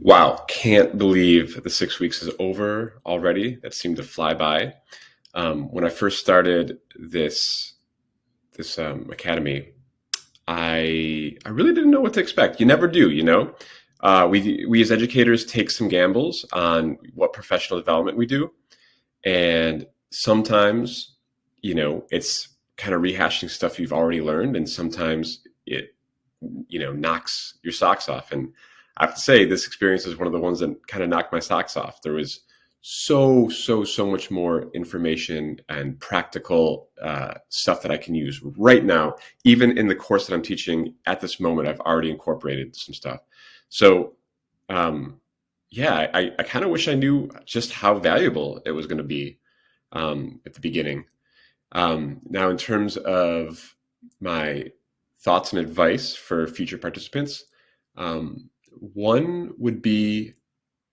Wow, can't believe the six weeks is over already. That seemed to fly by. Um, when I first started this this um, academy, I I really didn't know what to expect. You never do, you know. Uh, we we as educators take some gambles on what professional development we do, and sometimes, you know, it's kind of rehashing stuff you've already learned, and sometimes it, you know, knocks your socks off. And I have to say, this experience is one of the ones that kind of knocked my socks off. There was so so so much more information and practical uh, stuff that I can use right now. Even in the course that I'm teaching at this moment, I've already incorporated some stuff. So, um, yeah, I, I kind of wish I knew just how valuable it was going to be um, at the beginning. Um, now, in terms of my thoughts and advice for future participants, um, one would be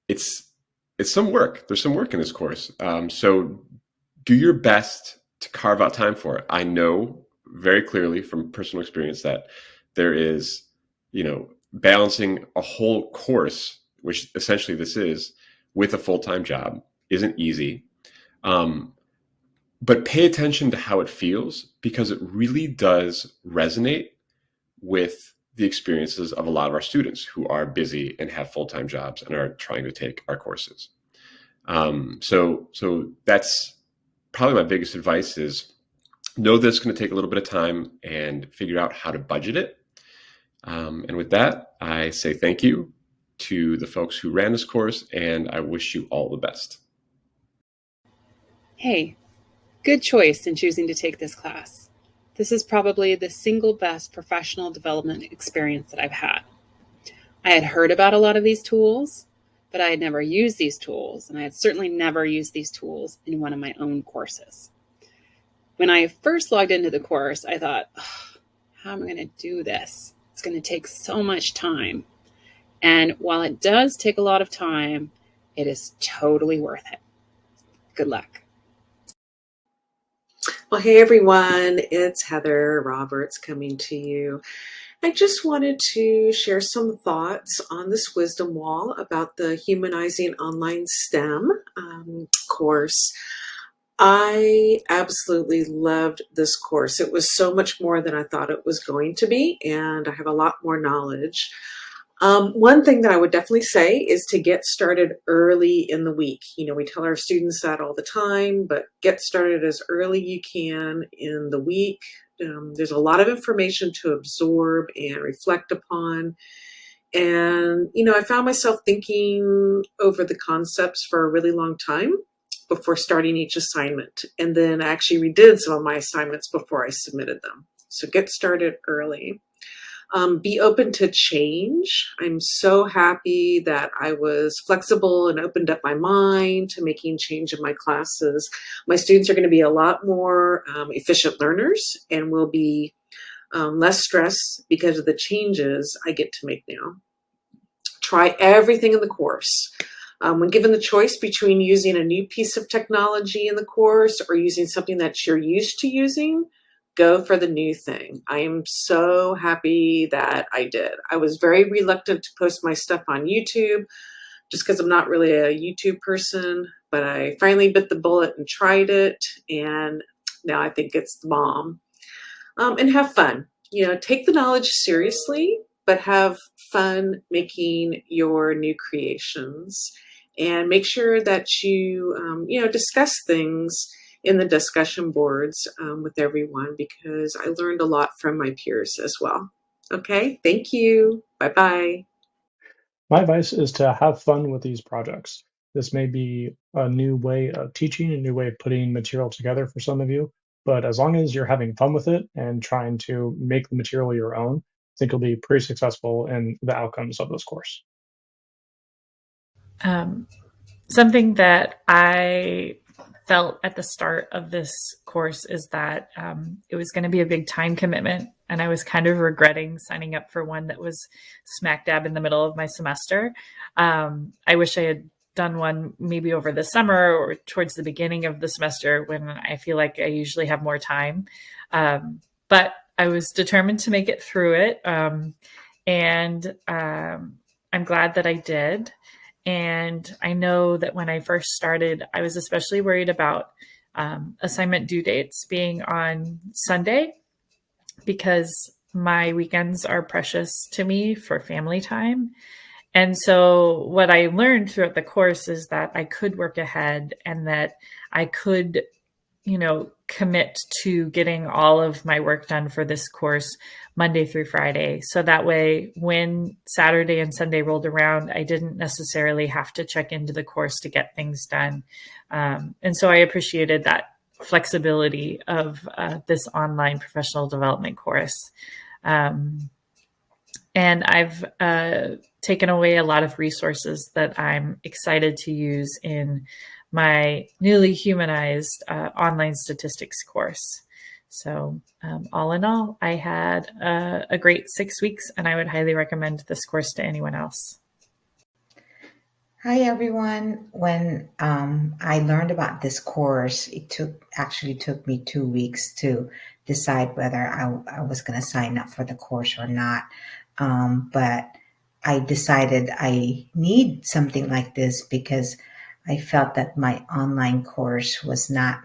it's it's some work. There's some work in this course. Um, so do your best to carve out time for it. I know very clearly from personal experience that there is, you know, balancing a whole course, which essentially this is, with a full time job isn't easy. Um, but pay attention to how it feels because it really does resonate with the experiences of a lot of our students who are busy and have full-time jobs and are trying to take our courses. Um, so, so that's probably my biggest advice is know that it's going to take a little bit of time and figure out how to budget it. Um, and with that, I say thank you to the folks who ran this course and I wish you all the best. Hey, Good choice in choosing to take this class. This is probably the single best professional development experience that I've had. I had heard about a lot of these tools, but I had never used these tools, and I had certainly never used these tools in one of my own courses. When I first logged into the course, I thought, how am I going to do this? It's going to take so much time. And while it does take a lot of time, it is totally worth it. Good luck. Well, hey everyone, it's Heather Roberts coming to you. I just wanted to share some thoughts on this wisdom wall about the Humanizing Online STEM um, course. I absolutely loved this course. It was so much more than I thought it was going to be, and I have a lot more knowledge. Um, one thing that I would definitely say is to get started early in the week. You know, we tell our students that all the time, but get started as early you can in the week. Um, there's a lot of information to absorb and reflect upon. And, you know, I found myself thinking over the concepts for a really long time before starting each assignment. And then I actually redid some of my assignments before I submitted them. So get started early. Um, be open to change. I'm so happy that I was flexible and opened up my mind to making change in my classes. My students are going to be a lot more um, efficient learners and will be um, less stressed because of the changes I get to make now. Try everything in the course. Um, when given the choice between using a new piece of technology in the course or using something that you're used to using, go for the new thing. I am so happy that I did. I was very reluctant to post my stuff on YouTube just because I'm not really a YouTube person, but I finally bit the bullet and tried it. And now I think it's the bomb. Um, and have fun. You know, take the knowledge seriously, but have fun making your new creations and make sure that you, um, you know, discuss things in the discussion boards um, with everyone because I learned a lot from my peers as well. Okay, thank you. Bye-bye. My advice is to have fun with these projects. This may be a new way of teaching, a new way of putting material together for some of you, but as long as you're having fun with it and trying to make the material your own, I think you'll be pretty successful in the outcomes of this course. Um, something that I felt at the start of this course is that um, it was going to be a big time commitment. And I was kind of regretting signing up for one that was smack dab in the middle of my semester. Um, I wish I had done one maybe over the summer or towards the beginning of the semester when I feel like I usually have more time. Um, but I was determined to make it through it. Um, and um, I'm glad that I did. And I know that when I first started, I was especially worried about um, assignment due dates being on Sunday because my weekends are precious to me for family time. And so, what I learned throughout the course is that I could work ahead and that I could, you know, commit to getting all of my work done for this course Monday through Friday. So that way, when Saturday and Sunday rolled around, I didn't necessarily have to check into the course to get things done. Um, and so I appreciated that flexibility of uh, this online professional development course. Um, and I've uh, taken away a lot of resources that I'm excited to use in my newly humanized uh, online statistics course. So, um, all in all, I had a, a great six weeks, and I would highly recommend this course to anyone else. Hi everyone. When um, I learned about this course, it took actually took me two weeks to decide whether I, I was going to sign up for the course or not. Um, but I decided I need something like this because I felt that my online course was not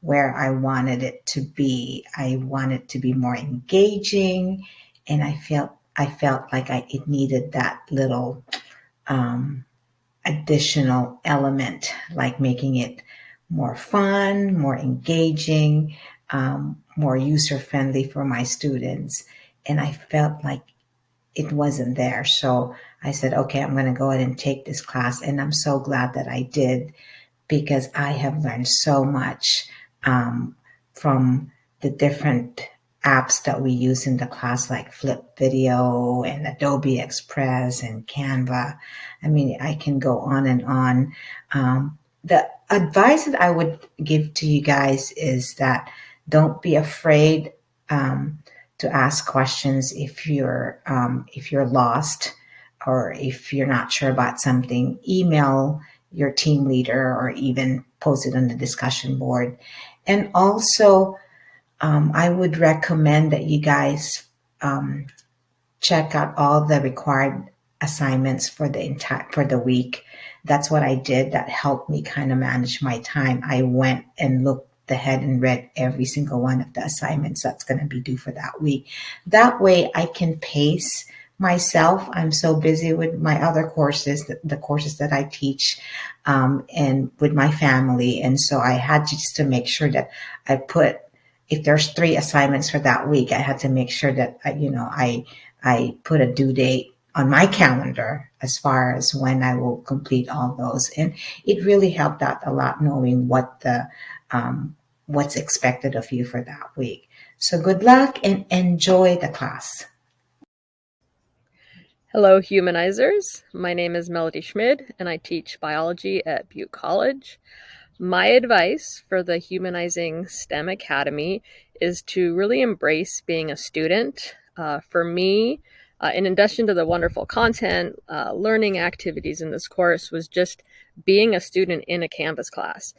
where I wanted it to be. I wanted to be more engaging, and I felt I felt like I it needed that little um, additional element, like making it more fun, more engaging, um, more user friendly for my students. And I felt like it wasn't there. So I said, okay, I'm going to go ahead and take this class. And I'm so glad that I did because I have learned so much um, from the different apps that we use in the class, like Flip Video and Adobe Express and Canva. I mean, I can go on and on. Um, the advice that I would give to you guys is that don't be afraid um, to ask questions if you're um, if you're lost or if you're not sure about something. Email your team leader or even post it on the discussion board. And also, um, I would recommend that you guys um, check out all the required assignments for the entire for the week. That's what I did. That helped me kind of manage my time. I went and looked ahead and read every single one of the assignments that's going to be due for that week. That way, I can pace myself. I'm so busy with my other courses, the, courses that I teach, um, and with my family. And so I had to just to make sure that I put, if there's three assignments for that week, I had to make sure that, I, you know, I, I put a due date on my calendar as far as when I will complete all those. And it really helped out a lot knowing what the, um, what's expected of you for that week. So good luck and enjoy the class. Hello, humanizers. My name is Melody Schmid, and I teach biology at Butte College. My advice for the Humanizing STEM Academy is to really embrace being a student. Uh, for me, uh, in addition to the wonderful content, uh, learning activities in this course was just being a student in a Canvas class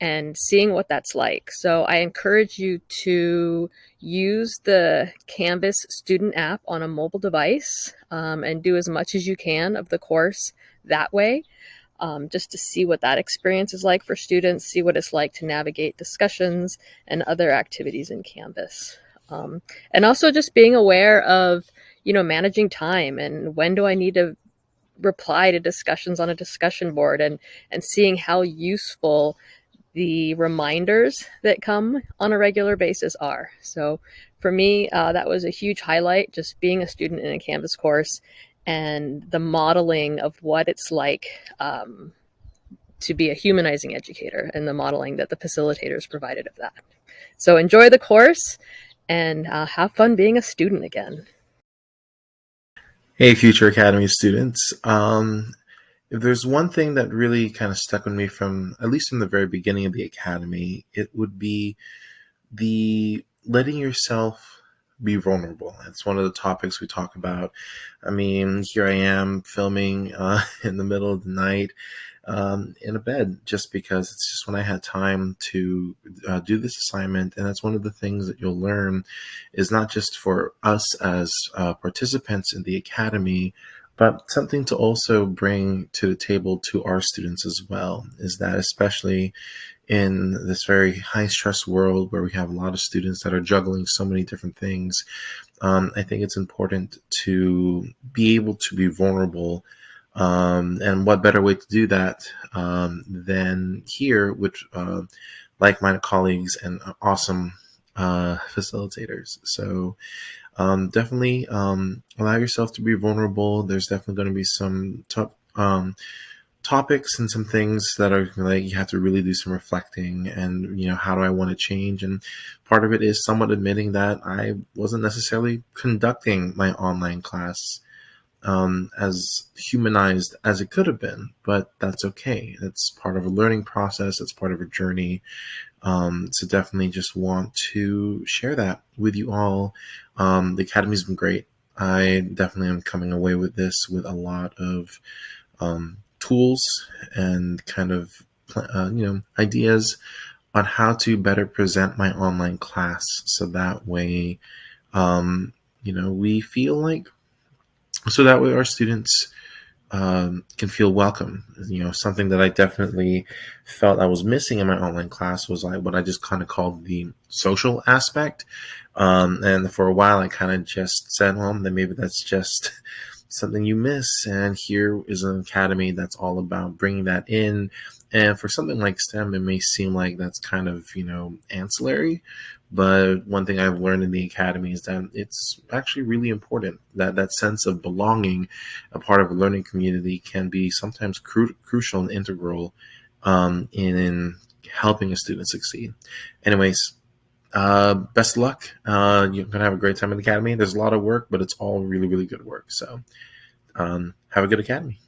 and seeing what that's like. So I encourage you to use the Canvas student app on a mobile device um, and do as much as you can of the course that way. Um, just to see what that experience is like for students, see what it's like to navigate discussions and other activities in Canvas. Um, and also just being aware of, you know, managing time and when do I need to reply to discussions on a discussion board and, and seeing how useful the reminders that come on a regular basis are. So for me, uh, that was a huge highlight, just being a student in a Canvas course and the modeling of what it's like um, to be a humanizing educator and the modeling that the facilitators provided of that. So enjoy the course and uh, have fun being a student again. Hey, Future Academy students. Um, if there's one thing that really kind of stuck with me from at least from the very beginning of the academy, it would be the letting yourself be vulnerable. It's one of the topics we talk about. I mean, here I am filming uh, in the middle of the night um, in a bed just because it's just when I had time to uh, do this assignment. And that's one of the things that you'll learn is not just for us as uh, participants in the academy, but something to also bring to the table to our students as well is that especially in this very high stress world where we have a lot of students that are juggling so many different things, um, I think it's important to be able to be vulnerable. Um, and what better way to do that um, than here with uh, like minded colleagues and awesome uh, facilitators? So, um, definitely um, allow yourself to be vulnerable. There's definitely going to be some top, um, topics and some things that are like you have to really do some reflecting and you know how do i want to change? And part of it is somewhat admitting that i wasn't necessarily conducting my online class um, as humanized as it could have been but that's okay. It's part of a learning process. It's part of a journey um, so definitely just want to share that with you all. Um, the academy's been great. I definitely am coming away with this with a lot of um, tools and kind of uh, you know ideas on how to better present my online class so that way um, you know we feel like so that way our students um, can feel welcome you know something that i definitely felt i was missing in my online class was like what i just kind of called the social aspect um, and for a while i kind of just said well then maybe that's just something you miss. And here is an academy that's all about bringing that in. And for something like STEM, it may seem like that's kind of, you know, ancillary. But one thing I've learned in the academy is that it's actually really important that that sense of belonging, a part of a learning community, can be sometimes cru- crucial and integral um, in, in helping a student succeed. Anyways, uh, best luck. Uh, you're gonna have a great time in the academy. There's a lot of work, but it's all really, really good work. So, um, have a good academy.